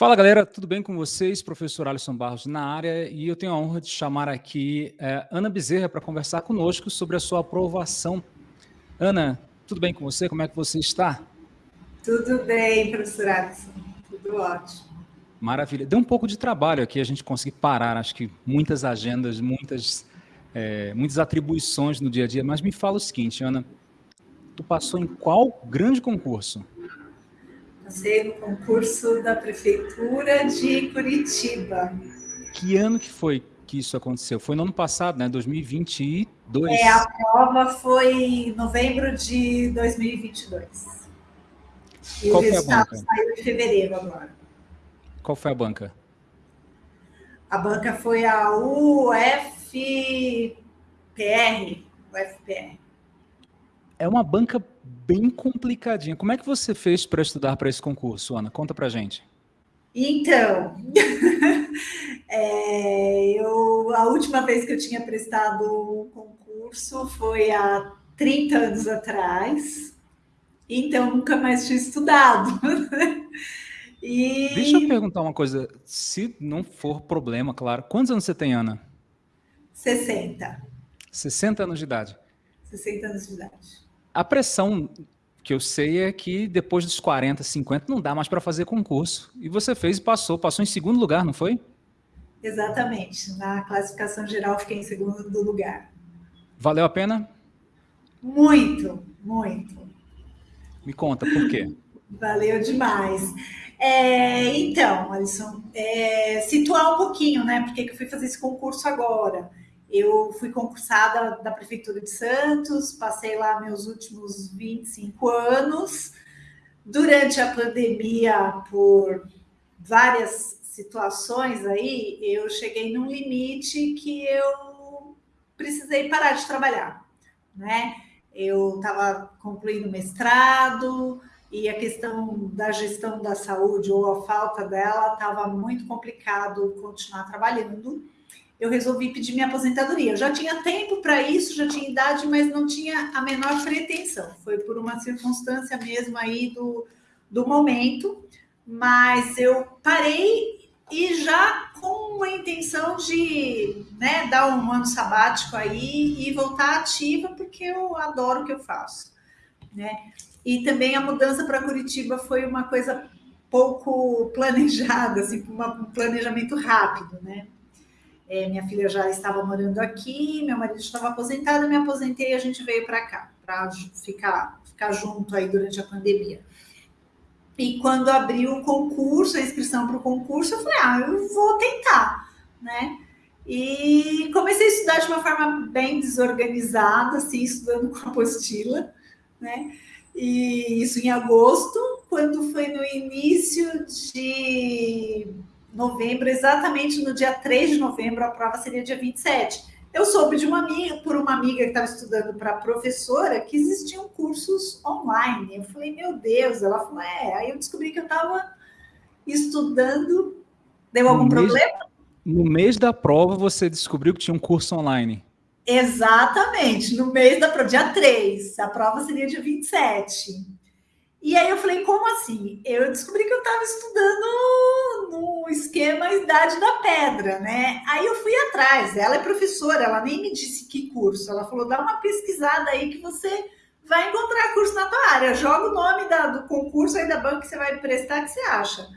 Fala galera, tudo bem com vocês? Professor Alisson Barros na área e eu tenho a honra de chamar aqui é, Ana Bezerra para conversar conosco sobre a sua aprovação. Ana, tudo bem com você? Como é que você está? Tudo bem, professor Alisson, tudo ótimo. Maravilha. Deu um pouco de trabalho aqui a gente conseguir parar, acho que muitas agendas, muitas, é, muitas atribuições no dia a dia, mas me fala o seguinte, Ana, tu passou em qual grande concurso? Passei no concurso da Prefeitura de Curitiba. Que ano que foi que isso aconteceu? Foi no ano passado, né? 2022? É, a prova foi em novembro de 2022. E Qual o resultado saiu em fevereiro agora. Qual foi a banca? A banca foi a UFPR. UFPR. É uma banca bem complicadinha. Como é que você fez para estudar para esse concurso, Ana? Conta para gente. Então, é, eu, a última vez que eu tinha prestado um concurso foi há 30 anos atrás, então nunca mais tinha estudado. e... Deixa eu perguntar uma coisa, se não for problema, claro. Quantos anos você tem, Ana? 60. 60 anos de idade. 60 anos de idade. A pressão que eu sei é que depois dos 40, 50 não dá mais para fazer concurso. E você fez e passou. Passou em segundo lugar, não foi? Exatamente. Na classificação geral fiquei em segundo lugar. Valeu a pena? Muito, muito. Me conta, por quê? Valeu demais. É, então, Alisson, é, situar um pouquinho, né? Por que eu fui fazer esse concurso agora? Eu fui concursada da Prefeitura de Santos, passei lá meus últimos 25 anos. Durante a pandemia, por várias situações aí, eu cheguei num limite que eu precisei parar de trabalhar, né? Eu estava concluindo mestrado e a questão da gestão da saúde ou a falta dela estava muito complicado continuar trabalhando eu resolvi pedir minha aposentadoria. Eu já tinha tempo para isso, já tinha idade, mas não tinha a menor pretensão. Foi por uma circunstância mesmo aí do, do momento, mas eu parei e já com a intenção de né, dar um ano sabático aí e voltar ativa, porque eu adoro o que eu faço. Né? E também a mudança para Curitiba foi uma coisa pouco planejada, assim, um planejamento rápido, né? É, minha filha já estava morando aqui, meu marido estava aposentado, eu me aposentei e a gente veio para cá, para ficar, ficar junto aí durante a pandemia. E quando abriu o concurso, a inscrição para o concurso, eu falei, ah, eu vou tentar, né? E comecei a estudar de uma forma bem desorganizada, assim, estudando com apostila, né? E isso em agosto, quando foi no início de novembro, exatamente no dia 3 de novembro, a prova seria dia 27. Eu soube de uma amiga, por uma amiga que estava estudando para professora, que existiam cursos online. Eu falei, meu Deus, ela falou, é. Aí eu descobri que eu estava estudando. Deu algum no problema? Mês, no mês da prova, você descobriu que tinha um curso online. Exatamente, no mês da prova, dia 3. A prova seria dia 27. E aí eu falei, como assim? Eu descobri que eu estava estudando no esquema Idade da Pedra, né? Aí eu fui atrás, ela é professora, ela nem me disse que curso, ela falou, dá uma pesquisada aí que você vai encontrar curso na tua área, joga o nome da, do concurso aí da banca que você vai prestar, que você acha.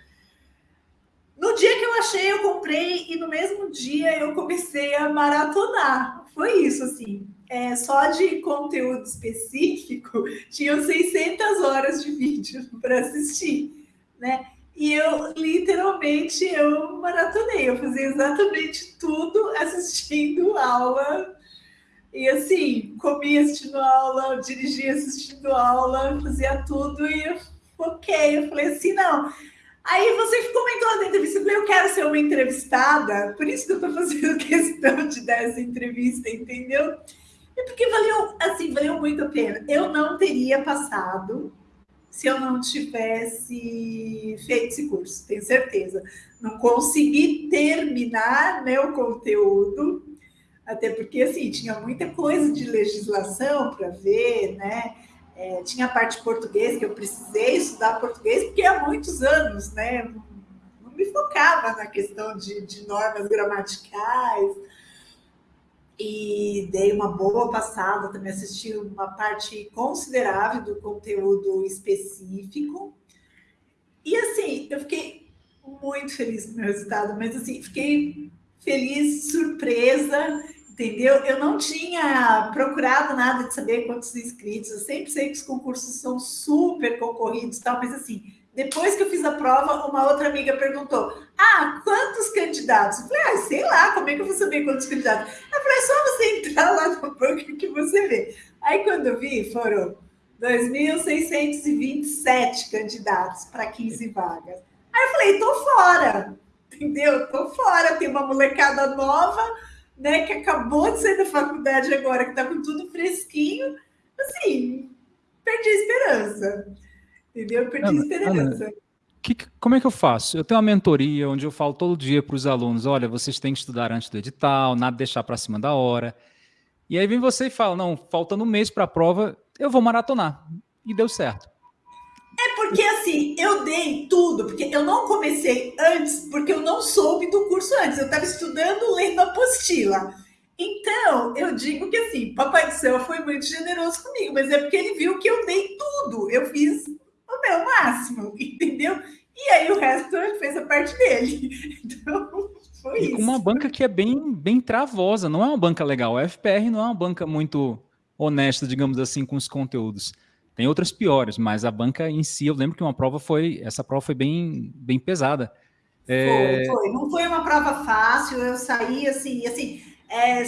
No dia que eu achei, eu comprei e no mesmo dia eu comecei a maratonar. Foi isso, assim é, só de conteúdo específico, tinham 600 horas de vídeo para assistir, né? E eu, literalmente, eu maratonei, eu fazia exatamente tudo assistindo aula. E assim, comia assistindo aula, dirigia assistindo aula, fazia tudo e eu foquei. Eu falei assim, não. Aí você comentou na entrevista, eu quero ser uma entrevistada, por isso que eu estou fazendo questão de dar essa entrevista, entendeu? É porque valeu, assim, valeu muito a pena. Eu não teria passado se eu não tivesse feito esse curso, tenho certeza. Não consegui terminar né, o conteúdo, até porque assim, tinha muita coisa de legislação para ver, né? É, tinha a parte de português que eu precisei estudar português, porque há muitos anos, né? Não me focava na questão de, de normas gramaticais e dei uma boa passada, também assisti uma parte considerável do conteúdo específico. E assim, eu fiquei muito feliz com o meu resultado, mas assim, fiquei feliz, surpresa, entendeu? Eu não tinha procurado nada de saber quantos inscritos, eu sempre sei que os concursos são super concorridos tal, mas assim, depois que eu fiz a prova, uma outra amiga perguntou: Ah, quantos candidatos? Eu falei, ah, sei lá, como é que eu vou saber quantos candidatos? Eu falei, é só você entrar lá no banco que você vê. Aí quando eu vi, foram 2.627 candidatos para 15 vagas. Aí eu falei, tô fora, entendeu? Tô fora, tem uma molecada nova, né, que acabou de sair da faculdade agora, que tá com tudo fresquinho. Assim, perdi a esperança. Entendeu? Eu perdi Ana, esperança. Ana, que, como é que eu faço? Eu tenho uma mentoria onde eu falo todo dia para os alunos: olha, vocês têm que estudar antes do edital, nada deixar para cima da hora. E aí vem você e fala: não, faltando um mês para a prova, eu vou maratonar. E deu certo. É porque assim, eu dei tudo, porque eu não comecei antes, porque eu não soube do curso antes. Eu estava estudando, lendo a apostila. Então, eu digo que assim, Papai do Céu foi muito generoso comigo, mas é porque ele viu que eu dei tudo. Eu fiz o meu máximo, entendeu? E aí o resto ele fez a parte dele. Então, foi e isso. Uma banca que é bem, bem travosa, não é uma banca legal. A FPR não é uma banca muito honesta, digamos assim, com os conteúdos. Tem outras piores, mas a banca em si, eu lembro que uma prova foi, essa prova foi bem, bem pesada. É... Foi, foi, não foi uma prova fácil, eu saí assim, assim, é,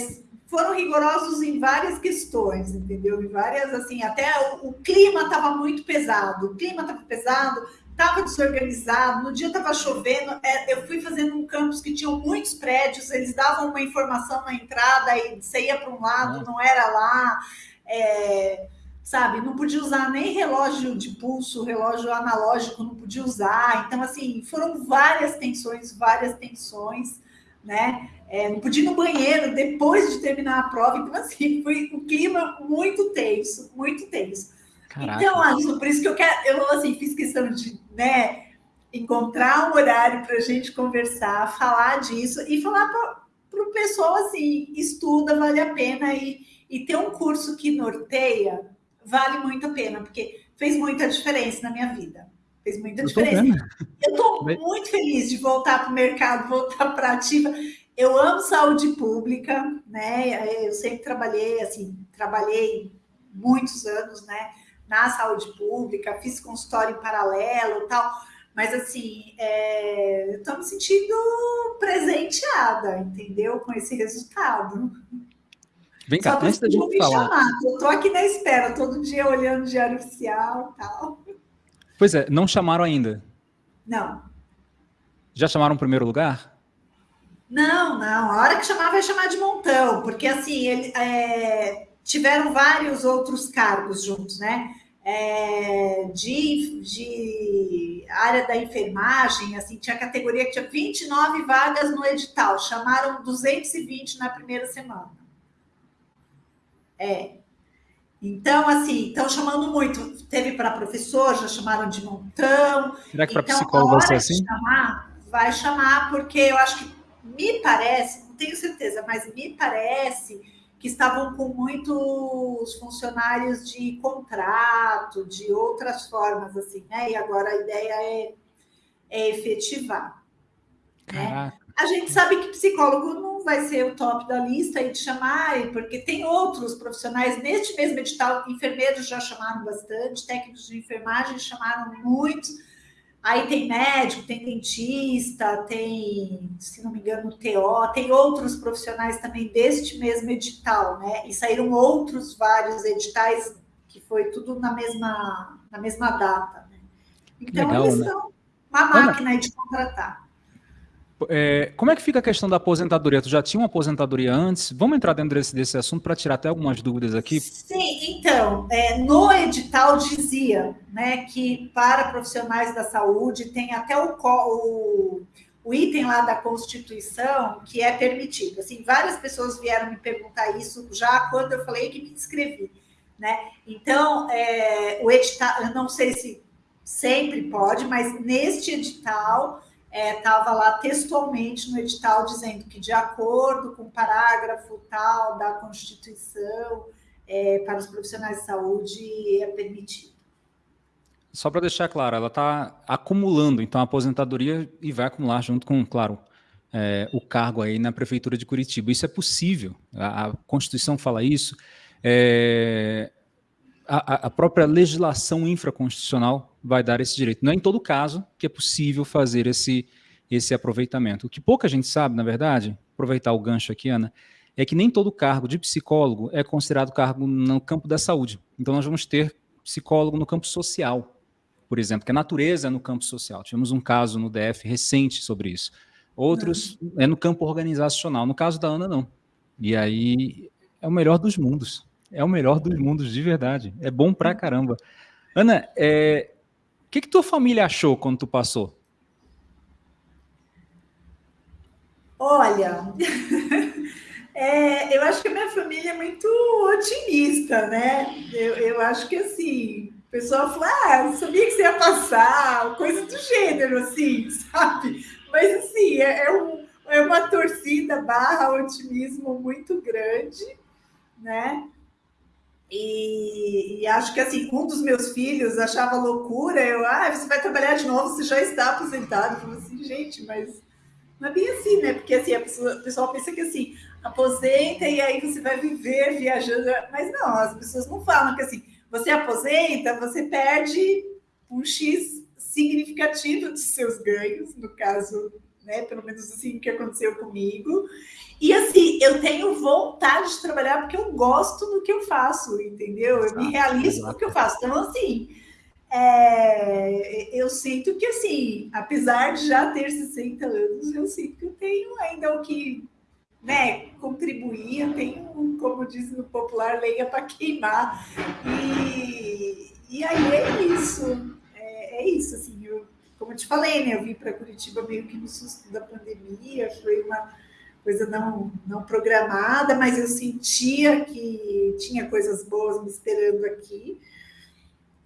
foram rigorosos em várias questões, entendeu? Em várias, assim, até o, o clima estava muito pesado, o clima estava pesado, estava desorganizado, no dia estava chovendo, é, eu fui fazendo um campus que tinha muitos prédios, eles davam uma informação na entrada e você ia para um lado, não era lá, é, sabe? Não podia usar nem relógio de pulso, relógio analógico, não podia usar. Então, assim, foram várias tensões, várias tensões, né? É, não podia ir no banheiro depois de terminar a prova. Então, assim, foi um clima muito tenso, muito tenso. Caraca. Então, Alisson, por isso que eu quero, eu assim, fiz questão de né, encontrar um horário para a gente conversar, falar disso e falar para o pessoal assim: estuda, vale a pena, e, e ter um curso que norteia vale muito a pena, porque fez muita diferença na minha vida. Fez muita diferença. Eu estou muito feliz de voltar para o mercado, voltar para a ativa. Eu amo saúde pública, né? Eu sempre trabalhei, assim, trabalhei muitos anos, né? Na saúde pública, fiz consultório em paralelo tal. Mas, assim, é... eu estou me sentindo presenteada, entendeu? Com esse resultado. Vem cá, antes da gente falar. Eu estou aqui na espera, todo dia olhando o diário oficial tal. Pois é, não chamaram ainda? Não. Já chamaram o primeiro lugar? Não, não. A hora que chamar vai chamar de montão, porque assim ele, é, tiveram vários outros cargos juntos, né? É, de, de área da enfermagem, assim, tinha categoria que tinha 29 vagas no edital, chamaram 220 na primeira semana. É. Então, assim, estão chamando muito. Teve para professor, já chamaram de montão. Será que para então, psicólogo vai ser assim? Chamar, vai chamar, porque eu acho que me parece, não tenho certeza, mas me parece que estavam com muitos funcionários de contrato, de outras formas, assim, né? E agora a ideia é, é efetivar. Né? A gente sabe que psicólogo não vai ser o top da lista e de chamar, porque tem outros profissionais neste mesmo edital, enfermeiros já chamaram bastante, técnicos de enfermagem chamaram muitos Aí tem médico, tem dentista, tem, se não me engano, TO, tem outros profissionais também deste mesmo edital, né? E saíram outros vários editais que foi tudo na mesma, na mesma data. Né? Então, Legal, eles né? são uma máquina Ana, de contratar. É, como é que fica a questão da aposentadoria? Tu já tinha uma aposentadoria antes? Vamos entrar dentro desse, desse assunto para tirar até algumas dúvidas aqui? Sim, então, é, no edital dizia né, que para profissionais da saúde tem até o, o, o, item lá da Constituição que é permitido. Assim, várias pessoas vieram me perguntar isso já quando eu falei que me inscrevi. Né? Então, é, o edital, eu não sei se sempre pode, mas neste edital estava é, lá textualmente no edital dizendo que, de acordo com o parágrafo tal da Constituição, é, para os profissionais de saúde é permitido. Só para deixar claro, ela está acumulando, então, a aposentadoria e vai acumular junto com, claro, é, o cargo aí na Prefeitura de Curitiba. Isso é possível, a, a Constituição fala isso, é, a, a, própria legislação infraconstitucional vai dar esse direito. Não é em todo caso que é possível fazer esse, esse aproveitamento. O que pouca gente sabe, na verdade, aproveitar o gancho aqui, Ana, é que nem todo cargo de psicólogo é considerado cargo no campo da saúde. Então nós vamos ter psicólogo no campo social, por exemplo, que a natureza é no campo social. Tivemos um caso no DF recente sobre isso. Outros uhum. é no campo organizacional. No caso da Ana, não. E aí é o melhor dos mundos. É o melhor dos mundos, de verdade. É bom pra caramba. Ana, é... o que, que tua família achou quando tu passou? Olha, é, eu acho que a minha família é muito otimista, né? Eu, eu acho que assim, o pessoal fala, ah, sabia que você ia passar, coisa do gênero, assim, sabe? Mas assim, é, é, um, é uma torcida barra otimismo muito grande, né? E, e, acho que assim, um dos meus filhos achava loucura, eu, ah, você vai trabalhar de novo, você já está aposentado. Eu falei assim, gente, mas não é bem assim, né? Porque assim, a pessoa, o pessoal pensa que assim, aposenta e aí você vai viver viajando. Mas não, as pessoas não falam que assim, você aposenta, você perde um X significativo dos seus ganhos, no caso, né? Pelo menos assim que aconteceu comigo. E assim, eu tenho vontade de trabalhar porque eu gosto do que eu faço, entendeu? Eu me realizo no que eu faço. Então, assim, é, eu sinto que, assim, apesar de já ter 60 anos, eu sinto que eu tenho ainda o que né, contribuir, eu tenho, como diz no popular, lenha para queimar. E, e aí é isso. É, é isso, assim, como eu te falei, né, eu vim para Curitiba meio que no susto da pandemia, foi uma coisa não, não programada, mas eu sentia que tinha coisas boas me esperando aqui.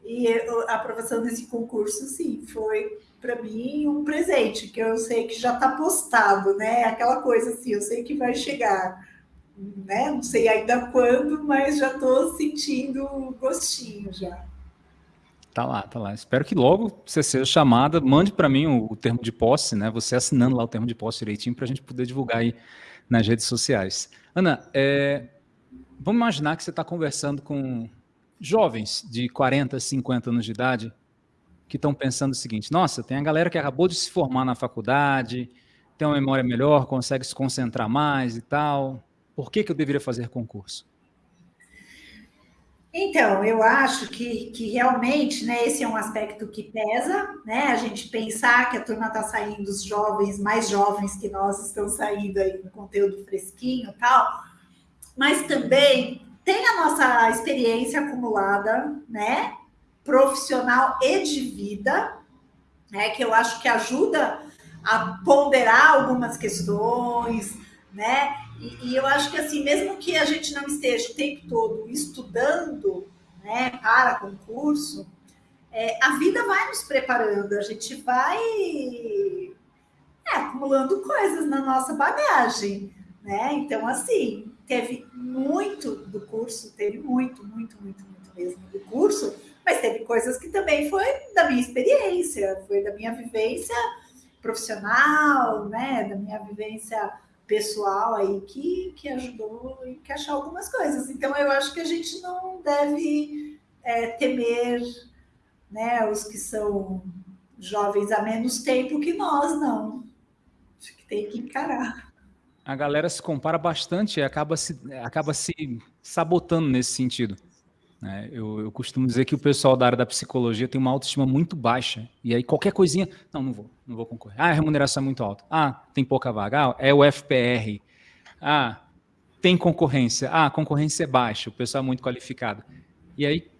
E a aprovação desse concurso, sim, foi para mim um presente, que eu sei que já está postado, né? Aquela coisa assim, eu sei que vai chegar, né? Não sei ainda quando, mas já estou sentindo gostinho já. Tá lá, tá lá. Espero que logo você seja chamada, mande para mim o, o, termo de posse, né? Você assinando lá o termo de posse direitinho para a gente poder divulgar aí nas redes sociais. Ana, é, vamos imaginar que você está conversando com jovens de 40, 50 anos de idade que estão pensando o seguinte: nossa, tem a galera que acabou de se formar na faculdade, tem uma memória melhor, consegue se concentrar mais e tal. Por que, que eu deveria fazer concurso? Então, eu acho que, que realmente né, esse é um aspecto que pesa, né? A gente pensar que a turma está saindo, os jovens, mais jovens que nós estão saindo aí com conteúdo fresquinho e tal, mas também tem a nossa experiência acumulada, né? Profissional e de vida, né? Que eu acho que ajuda a ponderar algumas questões, né? E, e, eu acho que assim, mesmo que a gente não esteja o tempo todo estudando né, para concurso, é, a vida vai nos preparando, a gente vai é, acumulando coisas na nossa bagagem, né? Então, assim, teve muito do curso, teve muito, muito, muito, muito mesmo do curso, mas teve coisas que também foi da minha experiência, foi da minha vivência profissional, né? Da minha vivência pessoal aí que, que ajudou a encaixar algumas coisas. Então, eu acho que a gente não deve é, temer né, os que são jovens há menos tempo que nós, não. Acho que tem que encarar. A galera se compara bastante e acaba se, acaba se sabotando nesse sentido. Né? Eu, eu, costumo dizer que o pessoal da área da psicologia tem uma autoestima muito baixa. E aí qualquer coisinha, não, não vou, não vou concorrer. Ah, a remuneração é muito alta. Ah, tem pouca vaga. Ah, é o FPR. Ah, tem concorrência. Ah, a concorrência é baixa, o pessoal é muito qualificado. E aí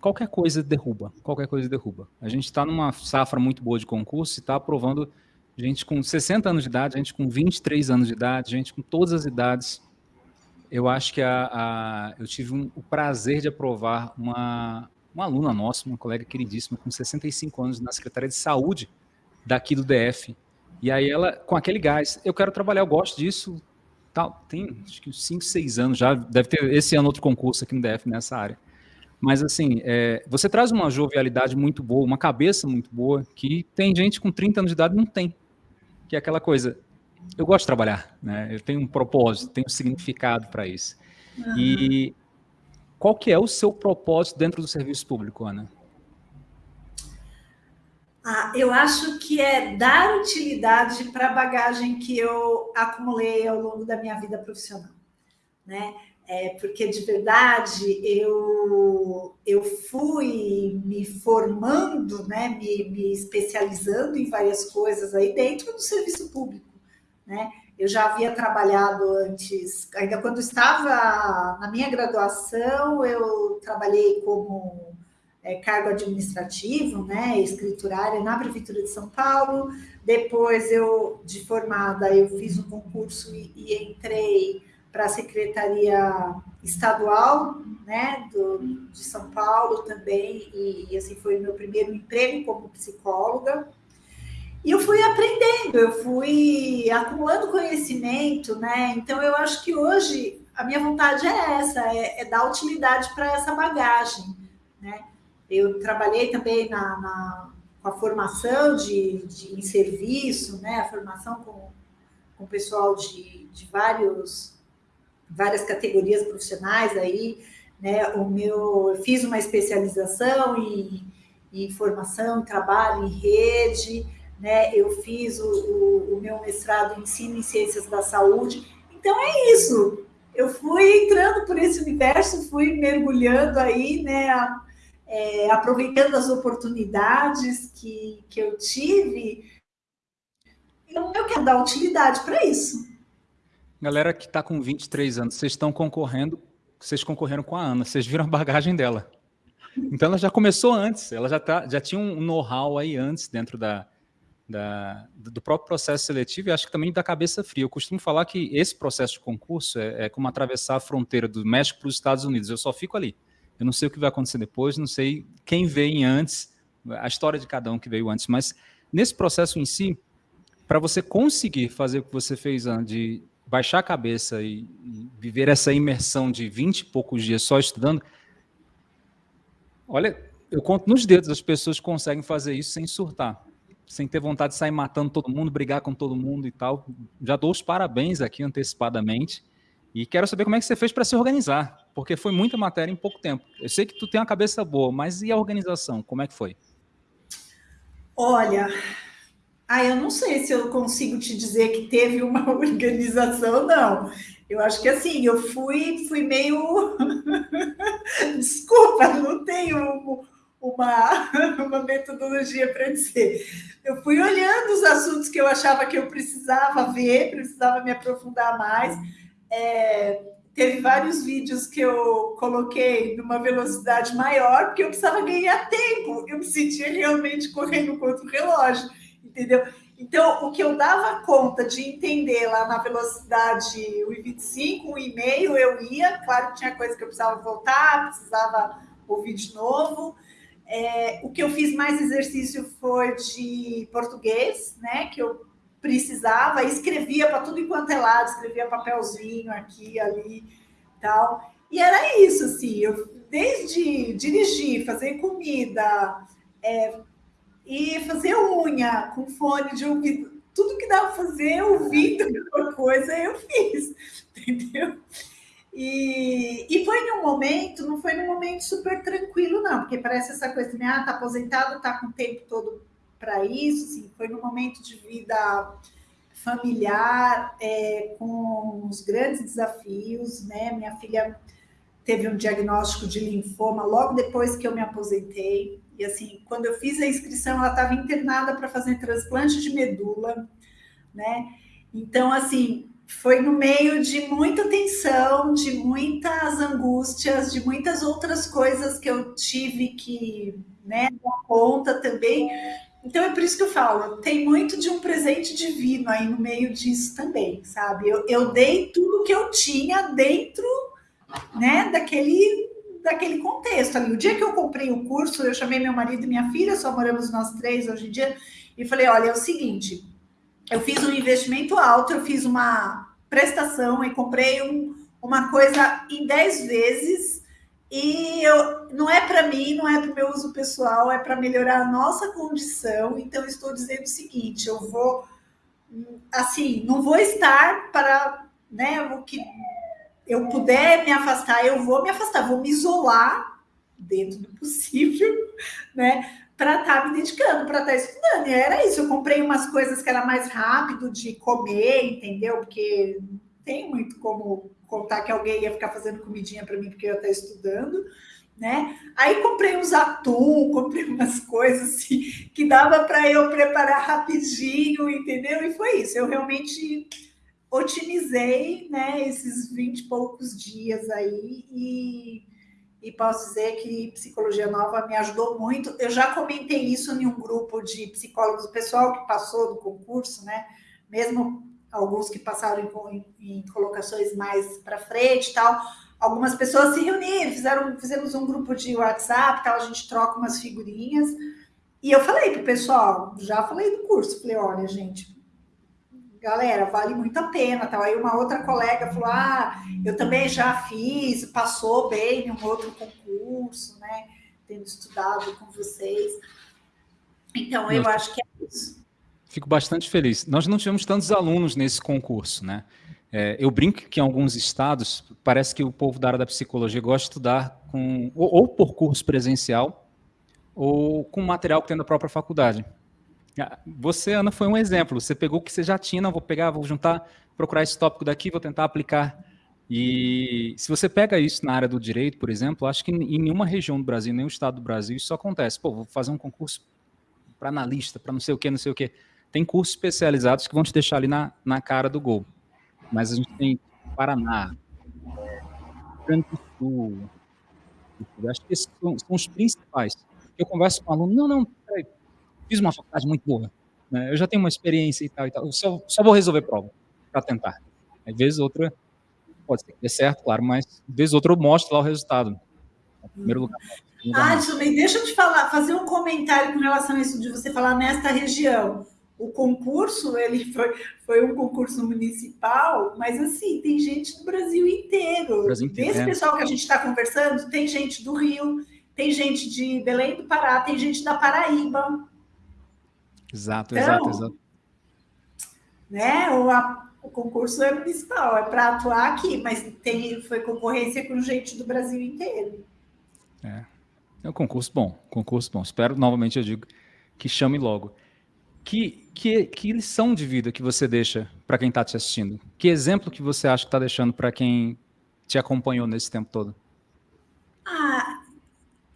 qualquer coisa derruba, qualquer coisa derruba. A gente está numa safra muito boa de concurso e está aprovando gente com 60 anos de idade, gente com 23 anos de idade, gente com todas as idades eu acho que a, a eu tive um, o prazer de aprovar uma, uma aluna nossa, uma colega queridíssima, com 65 anos, na Secretaria de Saúde daqui do DF. E aí ela, com aquele gás, eu quero trabalhar, eu gosto disso, tal. Tem acho que 5, 6 anos já, deve ter esse ano outro concurso aqui no DF nessa área. Mas assim, é, você traz uma jovialidade muito boa, uma cabeça muito boa, que tem gente com 30 anos de idade não tem. Que é aquela coisa, eu gosto de trabalhar, né? Eu tenho um propósito, tenho um significado para isso. Uhum. E qual que é o seu propósito dentro do serviço público, Ana? Ah, eu acho que é dar utilidade para a bagagem que eu acumulei ao longo da minha vida profissional, né? É, porque de verdade eu, eu fui me formando, né, me, me especializando em várias coisas aí dentro do serviço público, né? Eu já havia trabalhado antes, ainda quando estava na minha graduação, eu trabalhei como é, cargo administrativo, né, escriturária na Prefeitura de São Paulo. Depois, eu, de formada, eu fiz um concurso e, e entrei para a Secretaria Estadual, né, do, de São Paulo também, e, e assim foi o meu primeiro emprego como psicóloga. E eu fui aprendendo, eu fui acumulando conhecimento, né? Então eu acho que hoje a minha vontade é essa, é, é dar utilidade para essa bagagem, né? Eu trabalhei também na, na com a formação de, de, em serviço, né? A formação com, com o pessoal de, de vários, várias categorias profissionais aí, né? O meu, eu fiz uma especialização em, em formação, trabalho em rede, né? Eu fiz o, o, o meu mestrado em ensino em ciências da saúde. Então é isso. Eu fui entrando por esse universo, fui mergulhando aí, né? A, é, aproveitando as oportunidades que, que eu tive. Então, eu quero dar utilidade para isso. Galera que está com 23 anos, vocês estão concorrendo, vocês concorreram com a Ana, vocês viram a bagagem dela. Então ela já começou antes, ela já, tá, já tinha um know-how aí antes dentro da, da, do próprio processo seletivo e acho que também da cabeça fria. Eu costumo falar que esse processo de concurso é, é como atravessar a fronteira do México para os Estados Unidos. Eu só fico ali. Eu não sei o que vai acontecer depois, não sei quem veio antes, a história de cada um que veio antes, mas nesse processo em si, para você conseguir fazer o que você fez de baixar a cabeça e, viver essa imersão de 20 e poucos dias só estudando, olha, eu conto nos dedos as pessoas conseguem fazer isso sem surtar sem ter vontade de sair matando todo mundo, brigar com todo mundo e tal. Já dou os parabéns aqui antecipadamente. E quero saber como é que você fez para se organizar, porque foi muita matéria em pouco tempo. Eu sei que tu tem uma cabeça boa, mas e a organização? Como é que foi? Olha, ah, eu não sei se eu consigo te dizer que teve uma organização, não. Eu acho que assim, eu fui, fui meio. Desculpa, não tenho uma, uma metodologia para dizer. Eu fui olhando os assuntos que eu achava que eu precisava ver, precisava me aprofundar mais. É, teve vários vídeos que eu coloquei numa velocidade maior, porque eu precisava ganhar tempo. Eu me sentia realmente correndo contra o relógio, entendeu? Então, o que eu dava conta de entender lá na velocidade 1,25, 1,5, eu ia. Claro que tinha coisa que eu precisava voltar, precisava ouvir de novo. É, o que eu fiz mais exercício foi de português, né? Que eu precisava, escrevia para tudo enquanto é lado, escrevia papelzinho aqui, ali, tal. E era isso, assim, eu desde dirigir, fazer comida, é, e fazer unha com fone de ouvido, tudo que dava para fazer ouvindo alguma coisa, eu fiz, entendeu? E, e foi num momento, não foi num momento super tranquilo, não, porque parece essa coisa de, ah, tá aposentado, tá com o tempo todo para isso, assim, foi num momento de vida familiar, é, com os grandes desafios, né? Minha filha teve um diagnóstico de linfoma logo depois que eu me aposentei. E assim, quando eu fiz a inscrição, ela estava internada para fazer transplante de medula, né? Então, assim, foi no meio de muita tensão, de muitas angústias, de muitas outras coisas que eu tive que né, dar conta também. Então é por isso que eu falo, tem muito de um presente divino aí no meio disso também, sabe? Eu, eu dei tudo que eu tinha dentro né, daquele, daquele contexto ali. O dia que eu comprei o curso, eu chamei meu marido e minha filha, só moramos nós três hoje em dia, e falei: olha, é o seguinte eu fiz um investimento alto, eu fiz uma prestação e comprei um, uma coisa em 10 vezes e eu, não é para mim, não é para o meu uso pessoal, é para melhorar a nossa condição. Então, estou dizendo o seguinte: eu vou, assim, não vou estar para, né, o que eu puder me afastar, eu vou me afastar, vou me isolar dentro do possível, né, para estar tá me dedicando, para estar tá estudando. E era isso, eu comprei umas coisas que era mais rápido de comer, entendeu? Porque tem muito como contar que alguém ia ficar fazendo comidinha para mim porque eu ia estar estudando, né? Aí comprei uns atum, comprei umas coisas assim que dava para eu preparar rapidinho, entendeu? E foi isso. Eu realmente otimizei, né, esses 20 e poucos dias aí e, e posso dizer que psicologia nova me ajudou muito. Eu já comentei isso em um grupo de psicólogos, pessoal que passou do concurso, né? Mesmo alguns que passaram em, em, em colocações mais para frente e tal. Algumas pessoas se reuniram, fizeram, fizemos um grupo de WhatsApp, tal, a gente troca umas figurinhas. E eu falei para o pessoal, já falei do curso, falei, olha, gente, galera, vale muito a pena. Tal. Aí uma outra colega falou: Ah, eu também já fiz, passou bem em um outro concurso, né? Tendo estudado com vocês. Então, eu acho que é isso. Fico bastante feliz. Nós não tivemos tantos alunos nesse concurso, né? É, eu brinco que em alguns estados parece que o povo da área da psicologia gosta de estudar com ou, ou por curso presencial ou com material que tem da própria faculdade. Ah, você, Ana, foi um exemplo. Você pegou o que você já tinha, não vou pegar, vou juntar, procurar esse tópico daqui, vou tentar aplicar. E se você pega isso na área do direito, por exemplo, acho que em nenhuma região do Brasil, nenhum estado do Brasil, isso acontece. Pô, vou fazer um concurso para analista, para não sei o que, não sei o que. Tem cursos especializados que vão te deixar ali na, na cara do gol. Mas a gente tem Paraná, Rio Grande Sul. Acho que esses são, são, os principais. Eu converso com um aluno, não, não, peraí, fiz uma faculdade muito boa. Né? Eu já tenho uma experiência e tal e tal. Eu só, só vou resolver prova para tentar. Às vezes outra, pode ser que dê certo, claro, mas às vezes outra eu mostro lá o resultado. Em primeiro lugar. Ah, deixa eu te falar, fazer um comentário com relação a isso de você falar nesta região o concurso ele foi, foi um concurso municipal, mas assim, tem gente do Brasil inteiro. Brasil inteiro Desse é. pessoal que a gente está conversando, tem gente do Rio, tem gente de Belém do Pará, tem gente da Paraíba. Exato, então, exato, exato. Né, o, a, o concurso é municipal, é para atuar aqui, mas tem, foi concorrência com gente do Brasil inteiro. É. É um concurso bom, concurso bom. Espero, novamente, eu digo, que chame logo. Que, que, que lição de vida que você deixa para quem está te assistindo? Que exemplo que você acha que está deixando para quem te acompanhou nesse tempo todo? Ah,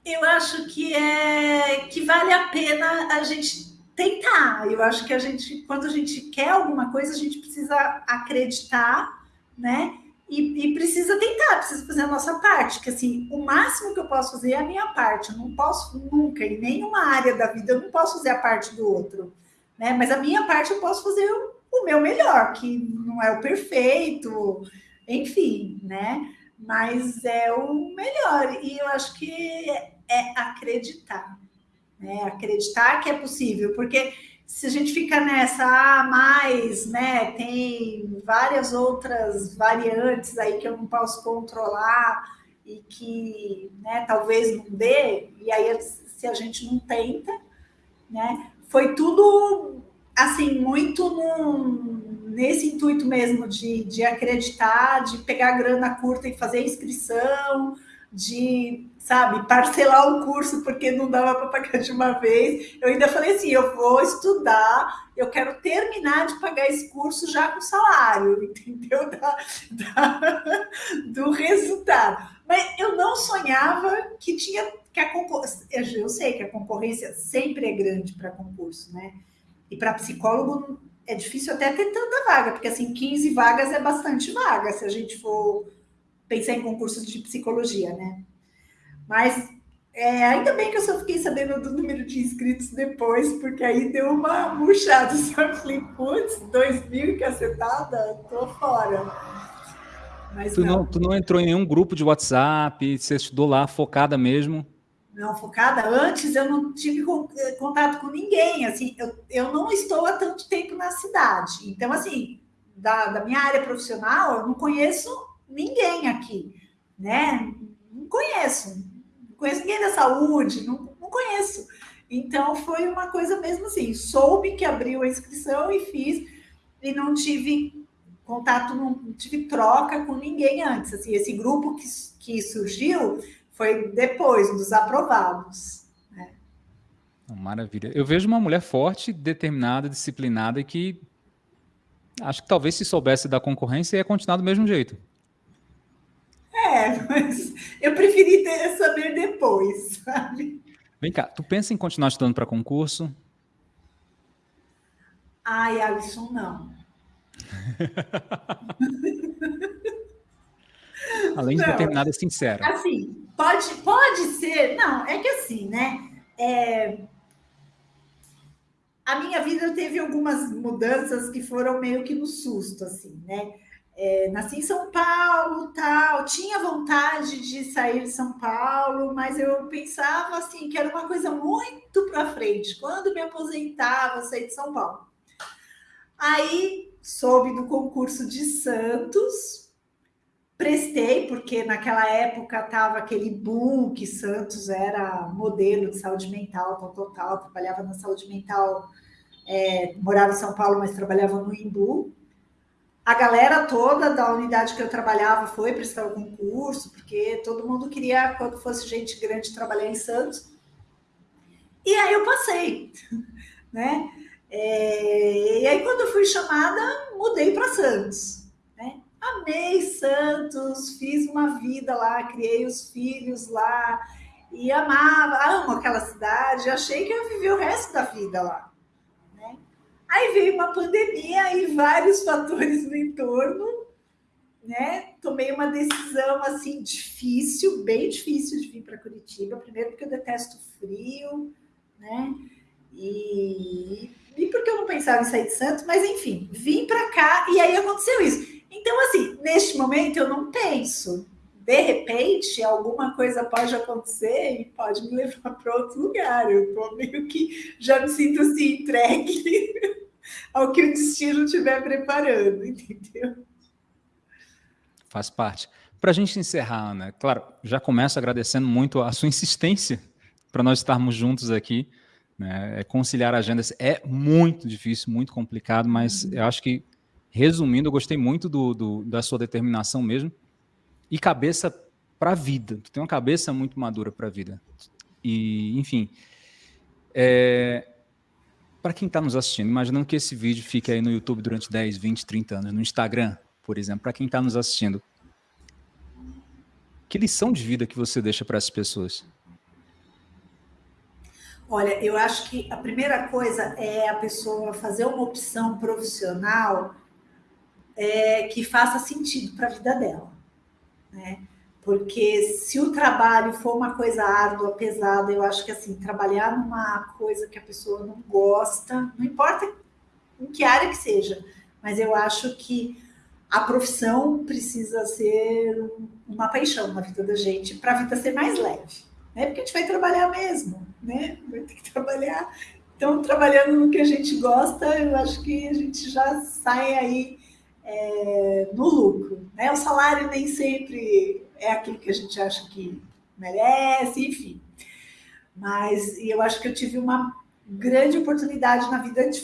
eu acho que é que vale a pena a gente tentar. Eu acho que a gente, quando a gente quer alguma coisa, a gente precisa acreditar, né? E, e, precisa tentar, precisa fazer a nossa parte, que assim, o máximo que eu posso fazer é a minha parte. Eu não posso nunca, em nenhuma área da vida, eu não posso fazer a parte do outro né? Mas a minha parte eu posso fazer o, o meu melhor, que não é o perfeito, enfim, né? Mas é o melhor. E eu acho que é acreditar, né? Acreditar que é possível, porque se a gente fica nessa, ah, mais, né? Tem várias outras variantes aí que eu não posso controlar e que, né, talvez não dê, e aí se a gente não tenta, né? foi tudo assim, muito num, nesse intuito mesmo de, de acreditar, de pegar grana curta e fazer inscrição, de, sabe, parcelar o curso porque não dava para pagar de uma vez. Eu ainda falei assim: eu vou estudar, eu quero terminar de pagar esse curso já com salário, entendeu? Da, da, do resultado. Mas eu não sonhava que tinha que a concorrência. Eu sei que a concorrência sempre é grande para concurso, né? E para psicólogo é difícil até ter tanta vaga, porque assim, 15 vagas é bastante vaga se a gente for pensar em concursos de psicologia, né? Mas é, ainda bem que eu só fiquei sabendo do número de inscritos depois, porque aí deu uma murchada. Só falei, putz, 2 mil cacetada, tô fora. Mas tu não. não. tu não entrou em nenhum grupo de WhatsApp, você estudou lá focada mesmo? não focada. Antes eu não tive contato com ninguém, assim, eu, eu não estou há tanto tempo na cidade. Então, assim, da, da minha área profissional, eu não conheço ninguém né? Não conheço, não conheço ninguém da saúde, não, não conheço. Então, foi uma coisa mesmo assim, soube que abriu a inscrição e fiz, e não tive contato, não tive troca com ninguém antes. Assim, esse grupo que, que surgiu foi depois dos aprovados. Né? Maravilha. Eu vejo uma mulher forte, determinada, disciplinada que acho que talvez se soubesse da concorrência ia continuar do mesmo jeito. É, mas eu preferi ter, saber depois, sabe? Vem cá, tu pensa em continuar estudando para concurso? Ai, Alisson, não. Além de determinada, sincera. Assim, pode, pode ser. Não, é que assim, né? É, a minha vida teve algumas mudanças que foram meio que no susto, assim, né? É, nasci em São Paulo, tal, tinha vontade de sair de São Paulo, mas eu pensava assim que era uma coisa muito para frente. Quando me aposentava, sair de São Paulo. Aí soube do concurso de Santos, prestei, porque naquela época estava aquele boom que Santos era modelo de saúde mental, tal, tal, tal, trabalhava na saúde mental, é, morava em São Paulo, mas trabalhava no Imbu. A galera toda da unidade que eu trabalhava foi prestar o concurso, porque todo mundo queria, quando fosse gente grande, trabalhar em Santos. E aí eu passei, né? É, e aí, quando eu fui chamada, mudei para Santos. Né? Amei Santos, fiz uma vida lá, criei os filhos lá e amava, amo aquela cidade. Achei que eu ia viver o resto da vida lá. Aí veio uma pandemia e vários fatores no entorno, né? Tomei uma decisão assim difícil, bem difícil de vir para Curitiba. Primeiro porque eu detesto frio, né? E, e porque eu não pensava em sair de Santos, mas enfim, vim para cá e aí aconteceu isso. Então, assim, neste momento eu não penso. De repente, alguma coisa pode acontecer e pode me levar para outro lugar. Eu tô meio que já me sinto assim, entregue ao que o destino estiver preparando, entendeu? Faz parte. Para a gente encerrar, Ana, claro, já começo agradecendo muito a sua insistência para nós estarmos juntos aqui. Né? É, conciliar agendas é muito difícil, muito complicado, mas uhum. eu acho que, resumindo, eu gostei muito do, do da sua determinação mesmo e cabeça para a vida. Tu tem uma cabeça muito madura para a vida. E, enfim, é, para quem está nos assistindo, imaginando que esse vídeo fique aí no YouTube durante 10, 20, 30 anos, no Instagram, por exemplo, para quem está nos assistindo, que lição de vida que você deixa para essas pessoas? Olha, eu acho que a primeira coisa é a pessoa fazer uma opção profissional é, que faça sentido para a vida dela, né? Porque se o trabalho for uma coisa árdua, pesada, eu acho que assim, trabalhar numa coisa que a pessoa não gosta, não importa em que área que seja, mas eu acho que a profissão precisa ser uma paixão na vida da gente para a vida ser mais leve, né? Porque a gente vai trabalhar mesmo, né? Vai ter que trabalhar. Então, trabalhando no que a gente gosta, eu acho que a gente já sai aí é, no lucro, né? O salário nem sempre é aquilo que a gente acha que merece, enfim. Mas eu acho que eu tive uma grande oportunidade na vida de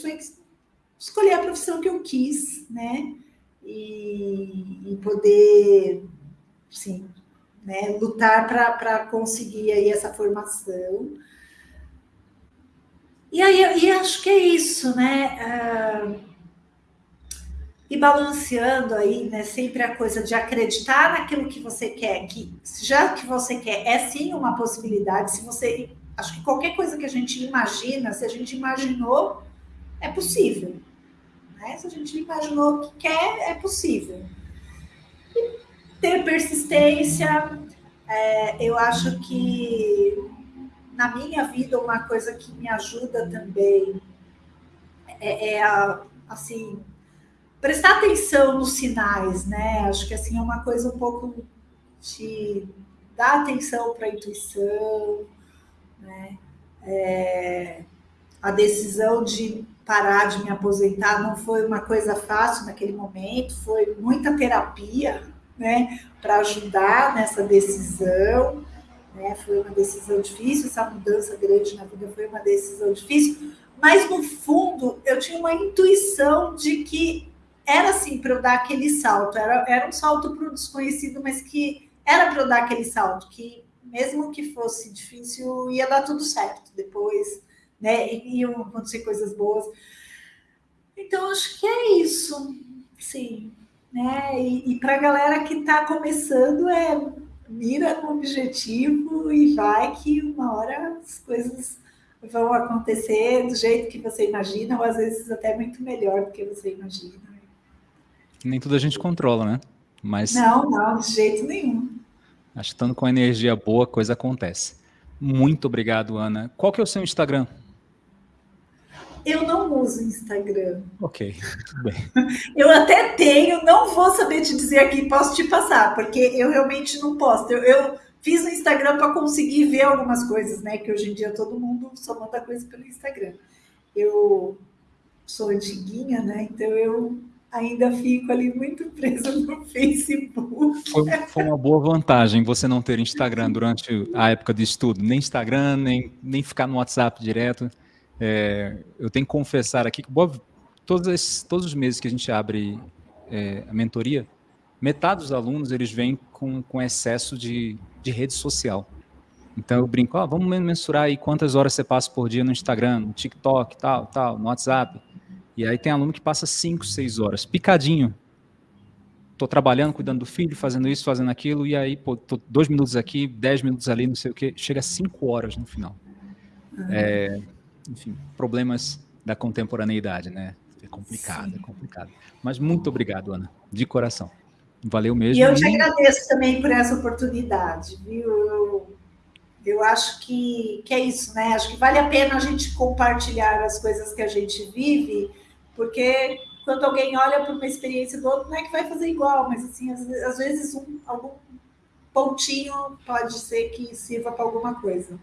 escolher a profissão que eu quis, né? E, e poder, sim, né, lutar para conseguir aí essa formação. E aí e acho que é isso, né? Uh, e balanceando aí, né, sempre a coisa de acreditar naquilo que você quer, que já que você quer é sim uma possibilidade, se você, acho que qualquer coisa que a gente imagina, se a gente imaginou, é possível, né? Se a gente imaginou que quer, é possível. E ter persistência, é, eu acho que na minha vida uma coisa que me ajuda também é, é a, assim prestar atenção nos sinais, né? Acho que assim é uma coisa um pouco de dar atenção para a intuição, Né? É, a decisão de parar de me aposentar não foi uma coisa fácil naquele momento, foi muita terapia, né, para ajudar nessa decisão, né, foi uma decisão difícil, essa mudança grande na vida foi uma decisão difícil, mas no fundo eu tinha uma intuição de que era assim para eu dar aquele salto, era, era um salto para o desconhecido, mas que era para eu dar aquele salto, que mesmo que fosse difícil, ia dar tudo certo depois, né? Iam acontecer coisas boas. Então, acho que é isso, sim. Né? E, e para a galera que está começando, é mira no objetivo e vai que uma hora as coisas vão acontecer do jeito que você imagina, ou às vezes até muito melhor do que você imagina. Nem tudo a gente controla, né? Mas... Não, não, de jeito nenhum. Acho que estando com energia boa, coisa acontece. Muito obrigado, Ana. Qual que é o seu Instagram? Eu não uso Instagram. Ok, tudo bem. eu até tenho, não vou saber te dizer aqui, posso te passar, porque eu realmente não posto. Eu, eu fiz o Instagram para conseguir ver algumas coisas, né? Que hoje em dia todo mundo só manda coisa pelo Instagram. Eu sou antiguinha, né? Então eu ainda fico ali muito presa no Facebook. Foi, foi, uma boa vantagem você não ter Instagram durante a época de estudo, nem Instagram, nem, nem ficar no WhatsApp direto. É, eu tenho que confessar aqui que boa, todos, todos os meses que a gente abre é, a mentoria, metade dos alunos eles vêm com, com excesso de, de rede social. Então eu brinco, oh, vamos mensurar aí quantas horas você passa por dia no Instagram, no TikTok, tal, tal, no WhatsApp. E aí tem aluno que passa 5, 6 horas, picadinho. Estou trabalhando, cuidando do filho, fazendo isso, fazendo aquilo, e aí, pô, tô dois minutos aqui, dez minutos ali, não sei o quê, chega a cinco horas no final. Uhum. É, enfim, problemas da contemporaneidade, né? É complicado, Sim. é complicado. Mas muito obrigado, Ana, de coração. Valeu mesmo. E eu te agradeço também por essa oportunidade, viu? Eu, eu acho que, que é isso, né? Acho que vale a pena a gente compartilhar as coisas que a gente vive porque quando alguém olha para uma experiência do outro, não é que vai fazer igual, mas assim, às, às vezes um, algum pontinho pode ser que sirva para alguma coisa.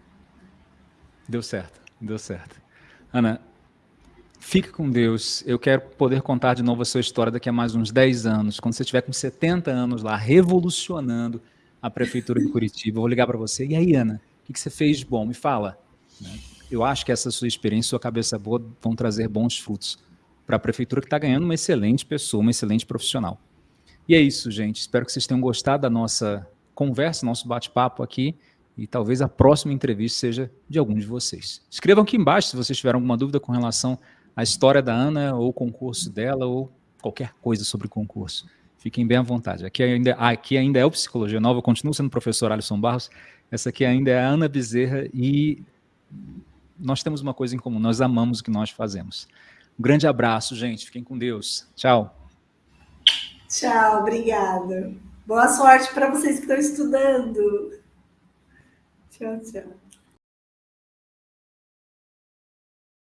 Deu certo, deu certo. Ana, fique com Deus. Eu quero poder contar de novo a sua história daqui a mais uns 10 anos, quando você estiver com 70 anos lá, revolucionando a Prefeitura de Curitiba. Eu vou ligar para você. E aí, Ana, o que você fez de bom? Me fala. Eu acho que essa sua experiência, sua cabeça boa, vão trazer bons frutos para a prefeitura que está ganhando uma excelente pessoa, uma excelente profissional. E é isso, gente. Espero que vocês tenham gostado da nossa conversa, nosso bate-papo aqui. E talvez a próxima entrevista seja de algum de vocês. Escrevam aqui embaixo se vocês tiverem alguma dúvida com relação à história da Ana, ou o concurso dela, ou qualquer coisa sobre o concurso. Fiquem bem à vontade. Aqui ainda, aqui ainda é o Psicologia Nova, eu continuo sendo o professor Alisson Barros. Essa aqui ainda é a Ana Bezerra e nós temos uma coisa em comum, nós amamos o que nós fazemos. Um grande abraço, gente. Fiquem com Deus. Tchau. Tchau, obrigada. Boa sorte para vocês que estão estudando. Tchau, tchau.